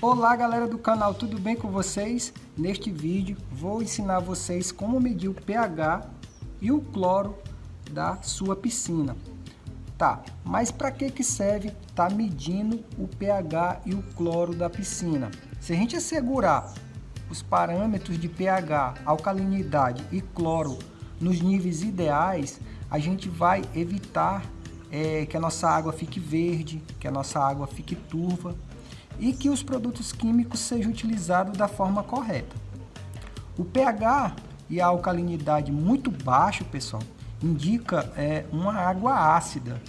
Olá galera do canal, tudo bem com vocês? Neste vídeo vou ensinar vocês como medir o pH e o cloro da sua piscina. Tá, mas para que que serve tá medindo o pH e o cloro da piscina? Se a gente assegurar os parâmetros de pH, alcalinidade e cloro nos níveis ideais, a gente vai evitar é, que a nossa água fique verde, que a nossa água fique turva e que os produtos químicos sejam utilizados da forma correta. O pH e a alcalinidade muito baixo, pessoal, indica é, uma água ácida.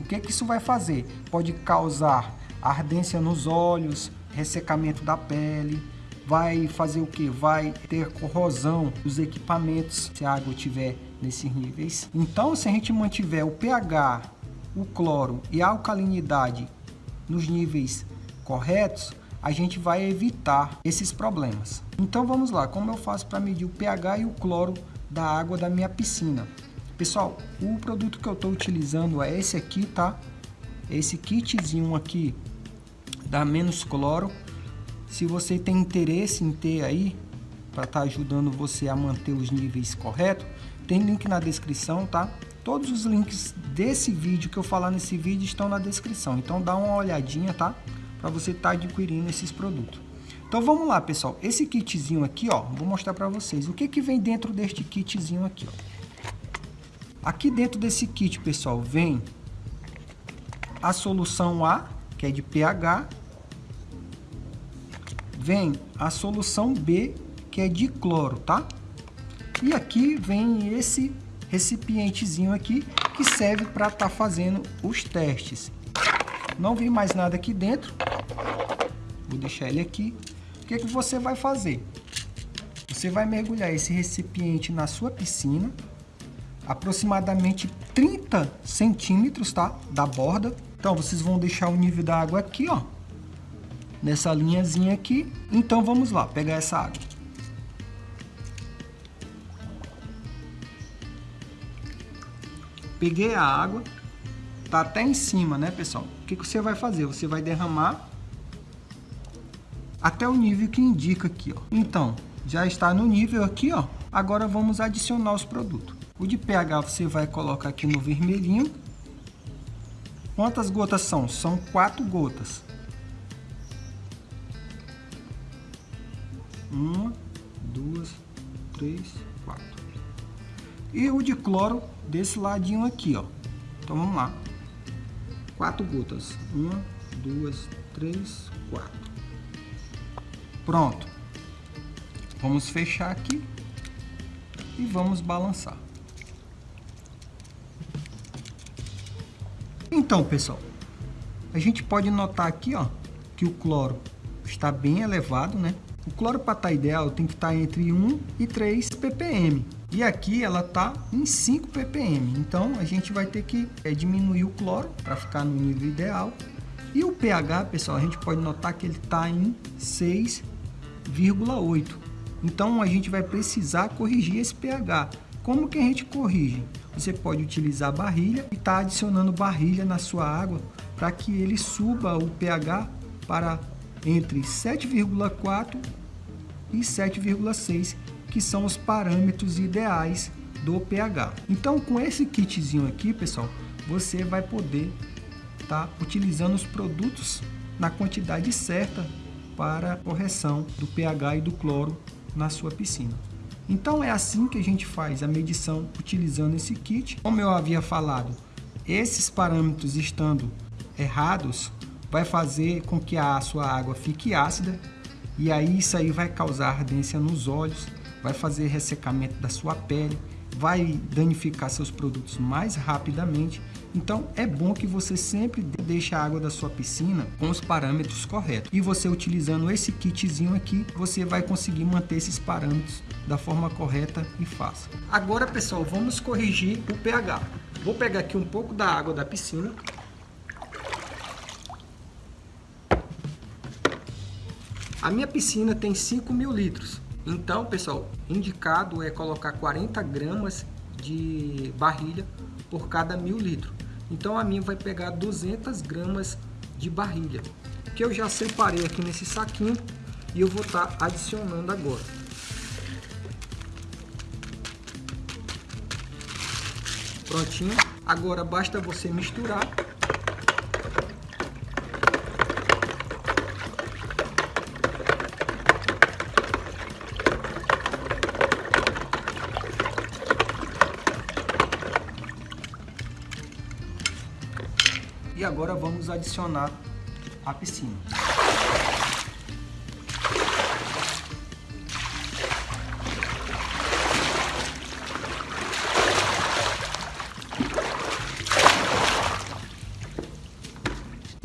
O que, que isso vai fazer? Pode causar ardência nos olhos, ressecamento da pele, vai fazer o que? Vai ter corrosão dos equipamentos se a água estiver nesses níveis. Então, se a gente mantiver o pH, o cloro e a alcalinidade nos níveis corretos, a gente vai evitar esses problemas. Então vamos lá, como eu faço para medir o pH e o cloro da água da minha piscina? Pessoal, o produto que eu estou utilizando é esse aqui, tá? Esse kitzinho aqui da Menos Cloro. Se você tem interesse em ter aí, para estar tá ajudando você a manter os níveis corretos, tem link na descrição, tá? Todos os links desse vídeo que eu falar nesse vídeo estão na descrição. Então dá uma olhadinha, tá? Para você estar tá adquirindo esses produtos. Então vamos lá, pessoal. Esse kitzinho aqui, ó, vou mostrar para vocês. O que que vem dentro deste kitzinho aqui, ó. Aqui dentro desse kit, pessoal, vem a solução A, que é de pH. Vem a solução B, que é de cloro, tá? E aqui vem esse recipientezinho aqui, que serve para estar tá fazendo os testes. Não vem mais nada aqui dentro. Vou deixar ele aqui. O que, que você vai fazer? Você vai mergulhar esse recipiente na sua piscina, aproximadamente 30 centímetros, tá? Da borda. Então, vocês vão deixar o nível da água aqui, ó. Nessa linhazinha aqui. Então, vamos lá, pegar essa água. Peguei a água. Tá até em cima, né, pessoal? O que, que você vai fazer? Você vai derramar até o nível que indica aqui, ó. Então, já está no nível aqui, ó. Agora vamos adicionar os produtos. O de pH você vai colocar aqui no vermelhinho. Quantas gotas são? São quatro gotas. Uma, duas, três, quatro. E o de cloro desse ladinho aqui, ó. Então vamos lá. Quatro gotas. Uma, duas, três, quatro. Pronto. Vamos fechar aqui e vamos balançar. Então, pessoal, a gente pode notar aqui, ó, que o cloro está bem elevado, né? O cloro para estar ideal tem que estar tá entre 1 e 3 ppm. E aqui ela está em 5 ppm. Então a gente vai ter que é, diminuir o cloro para ficar no nível ideal. E o pH, pessoal, a gente pode notar que ele está em 6 0,8. Então a gente vai precisar corrigir esse pH. Como que a gente corrige? Você pode utilizar barrilha e estar tá adicionando barrilha na sua água para que ele suba o pH para entre 7,4 e 7,6, que são os parâmetros ideais do pH. Então com esse kitzinho aqui, pessoal, você vai poder estar tá utilizando os produtos na quantidade certa para correção do pH e do cloro na sua piscina. Então é assim que a gente faz a medição utilizando esse kit. Como eu havia falado, esses parâmetros estando errados, vai fazer com que a sua água fique ácida e aí isso aí vai causar ardência nos olhos, vai fazer ressecamento da sua pele, vai danificar seus produtos mais rapidamente. Então é bom que você sempre deixe a água da sua piscina com os parâmetros corretos. E você utilizando esse kitzinho aqui, você vai conseguir manter esses parâmetros da forma correta e fácil. Agora pessoal, vamos corrigir o pH. Vou pegar aqui um pouco da água da piscina. A minha piscina tem 5 mil litros. Então, pessoal, indicado é colocar 40 gramas de barrilha por cada mil litros. Então, a minha vai pegar 200 gramas de barrilha. que eu já separei aqui nesse saquinho e eu vou estar tá adicionando agora. Prontinho. Agora basta você misturar E agora vamos adicionar a piscina.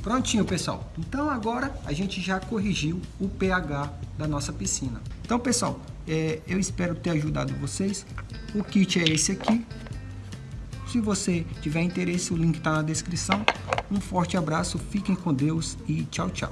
Prontinho, pessoal. Então agora a gente já corrigiu o pH da nossa piscina. Então, pessoal, é, eu espero ter ajudado vocês. O kit é esse aqui. Se você tiver interesse, o link está na descrição. Um forte abraço, fiquem com Deus e tchau, tchau.